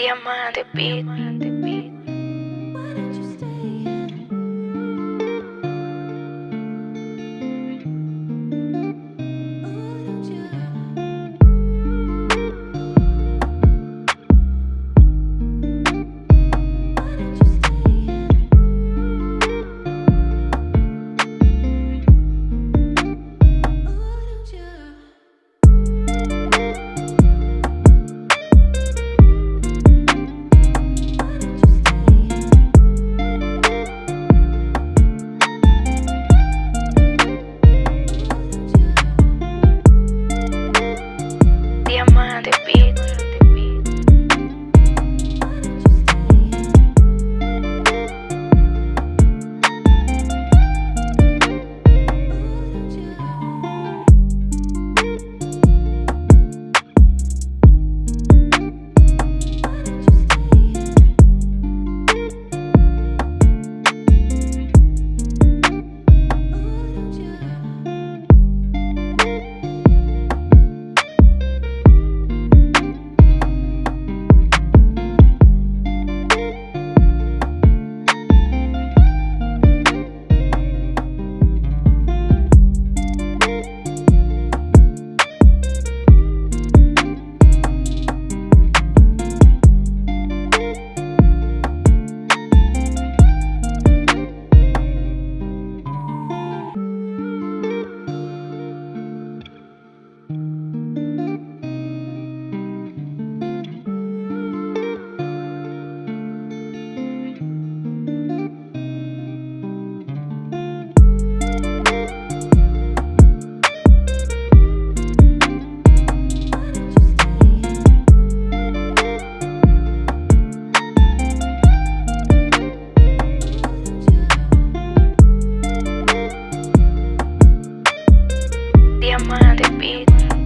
Diamante Beat. Amanda Beats.